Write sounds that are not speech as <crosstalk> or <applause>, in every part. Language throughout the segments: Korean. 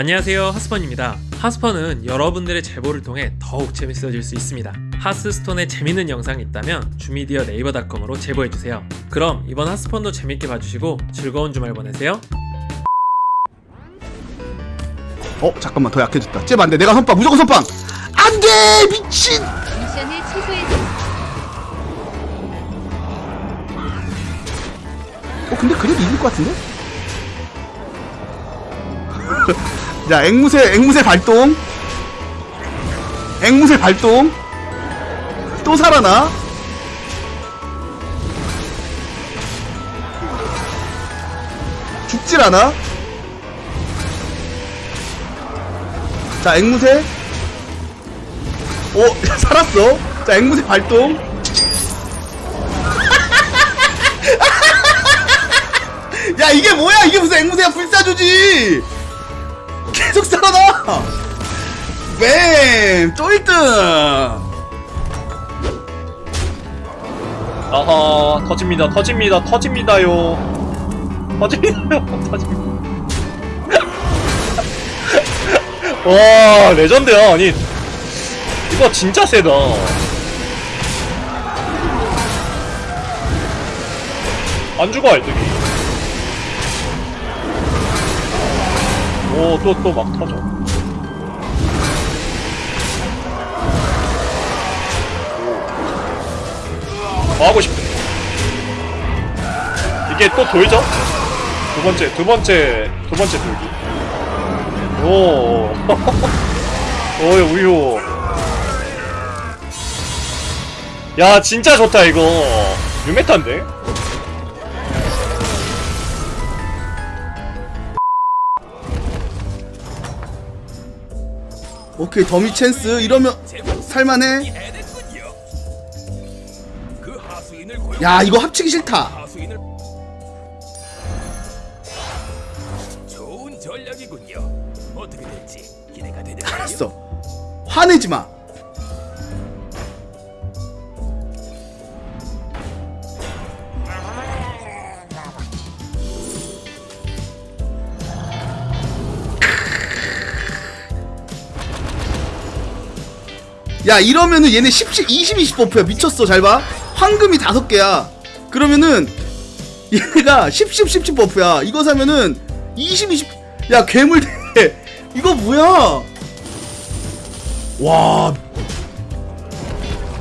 안녕하세요 하스펀입니다. 하스펀은 여러분들의 제보를 통해 더욱 재밌어질 수 있습니다. 하스스톤에 재밌는 영상이 있다면 주미디어 네이버닷컴으로 제보해주세요. 그럼 이번 하스펀도 재밌게 봐주시고 즐거운 주말 보내세요. 어 잠깐만 더 약해졌다. 쟤 안돼. 내가 선빵 무조건 선빵! 안돼! 미친! 미션을 취소해줘. 어 근데 그래도 이길 것 같은데? <laughs> 자 앵무새 앵무새 발동. 앵무새 발동. 또 살아나? 죽질 않아? 자 앵무새. 오 <laughs> 살았어? 자 앵무새 발동. <laughs> 야 이게 뭐야? 이게 무슨 앵무새야? 불사조지 계속 살아나! 뱀 또 1등! 아하 터집니다 터집니다 터집니다요. 터집니다요 터집니다. <laughs> 와 레전드야 아니. 이거 진짜 세다. 안 죽어 알뜰히 오 또 또 막 터져. 뭐 하고 싶대? 이게 또 돌죠? 두 번째 두 번째 두 번째 돌기. 오. <laughs> 오이 우유. 야 진짜 좋다 이거. 유메타인데? 오케이 더미 찬스 이러면 살만해? 야 이거 합치기 싫다. 알았어. 화내지 마 야 이러면은 얘네 10, 20, 20 버프야. 미쳤어. 잘봐. 황금이 다섯 개야. 그러면은 얘네가 10, 10, 10, 10 버프야. 이거 사면은 20, 20 야 괴물 대 <laughs> 이거 뭐야? 와.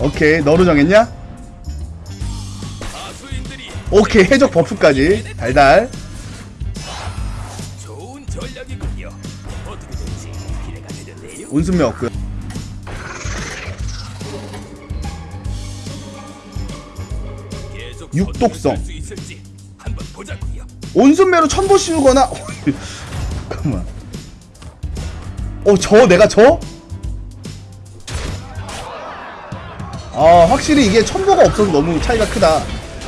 오케이. 너로 정했냐? 오케이. 해적 버프까지. 달달. 온순매 없고요 육독성. 온순매로 천보 씌우거나 <laughs> 잠깐만. 어 저? 내가 저? 아 확실히 이게 천보가 없어서 너무 차이가 크다.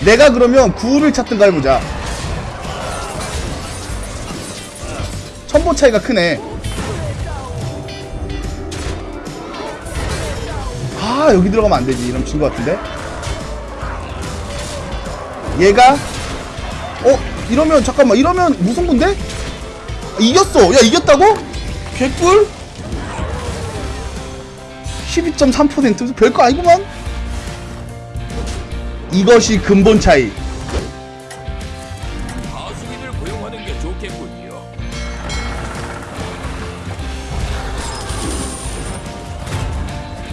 내가 그러면 구를 찾든가 해보자. 천보 차이가 크네. 아 여기 들어가면 안되지. 이러면 진것 같은데 얘가 어? 이러면 잠깐만 이러면 무승부인데? 아, 이겼어 야 이겼다고? 개꿀? 12.3% 별거 아니구만 이것이 근본 차이 하수인을 고용하는 게 좋겠군요.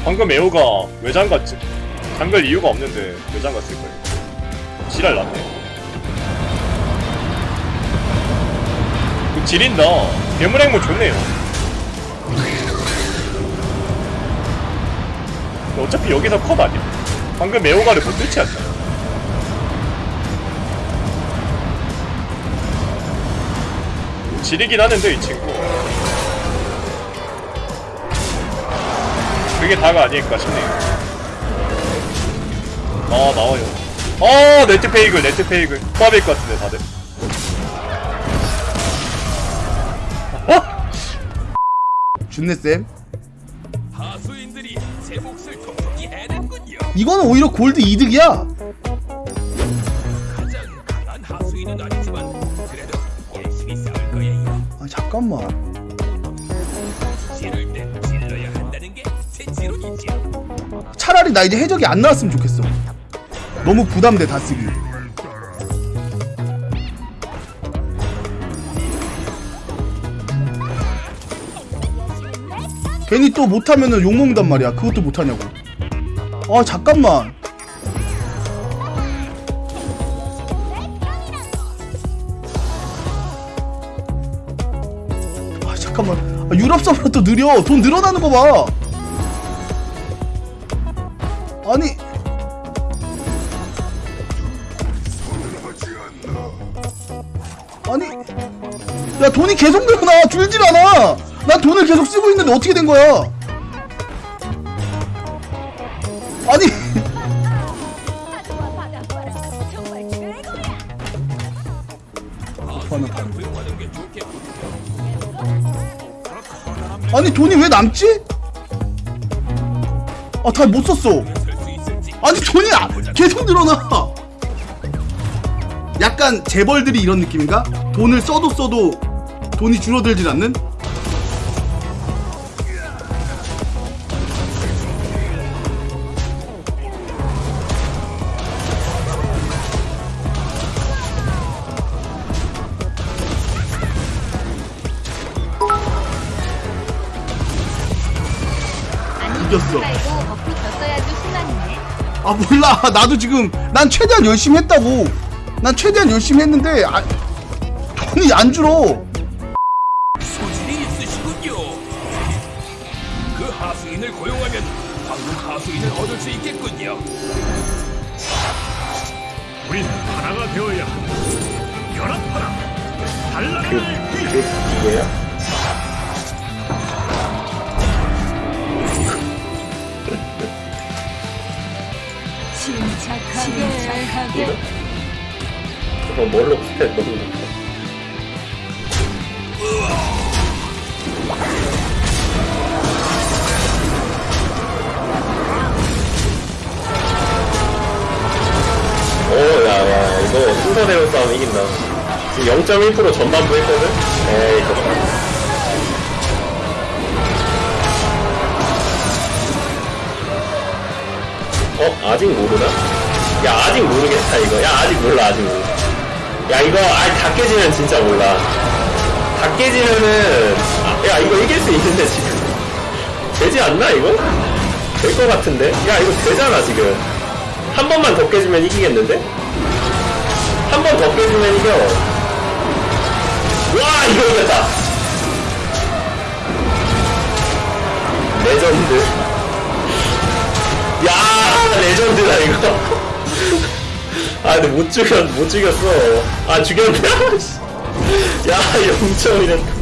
방금 에오가 왜 잠갔지? 잠글 이유가 없는데 왜 잠갔을 거예요? 지랄 났네. 그 지린다. 괴물 행무 좋네요. 어차피 여기서 컷 아니야? 방금 에오가를 못 뚫지 않나? 지리긴 하는데 이 친구. 그게 다가 아닐까 싶네요. 아 나와요. 어 네트 페이글 네트 페이글. 포함일 것 같은데 다들. 어? 준네쌤? 이거는 오히려 골드 이득이야. 아 잠깐만. 차라리 나 이제 해적이 안 나왔으면 좋겠어. 너무 부담돼 다 쓰기. 괜히 또 못하면은 욕먹는단 말이야. 그것도 못하냐고. 아 잠깐만. 아 잠깐만. 아, 유럽 서버 또 느려. 돈 늘어나는 거봐. 아니 아니 야 돈이 계속 늘어나. 줄질 않아. 난 돈을 계속 쓰고 있는데 어떻게 된 거야? 아니. 아니 돈이 왜 남지? 아 다 못 썼어. 아니 돈이 아- 계속 늘어나 약간 재벌들이 이런 느낌인가? 돈을 써도 써도 돈이 줄어들질 않는? 이겼어. 아 몰라 나도 지금 난 최대한 열심히 했다고 난 최대한 열심히 했는데 아, 돈이 안 줄어 소질이 있으시군요. 그 하수인을 고용하면 방금 하수인을 얻을 수 있겠군요. 우린 하나가 되어야. 연합하라. 달라를 위해. 어, 뭘로 붙여 너무 오, 야, 야, 이거 순서대로 싸움 이긴다. 지금 0.1% 전반부 했거든? 에이, 좋다. 어? 아직 모르나? 야, 아직 모르겠다, 이거. 야, 아직 몰라, 아직 몰라. 야, 이거, 아니, 다 깨지면 진짜 몰라. 다 깨지면은, 아, 야, 이거 이길 수 있는데, 지금. 되지 않나, 이거? 될 것 같은데? 야, 이거 되잖아, 지금. 한 번만 더 깨지면 이기겠는데? 한 번 더 깨지면 이겨. 와, 이거 이겼다. 레전드. 야, 레전드다, 이거. 아, 근데 못 죽였, 못 죽였어. 아, 죽였네? <laughs> 야, 0점이랬다.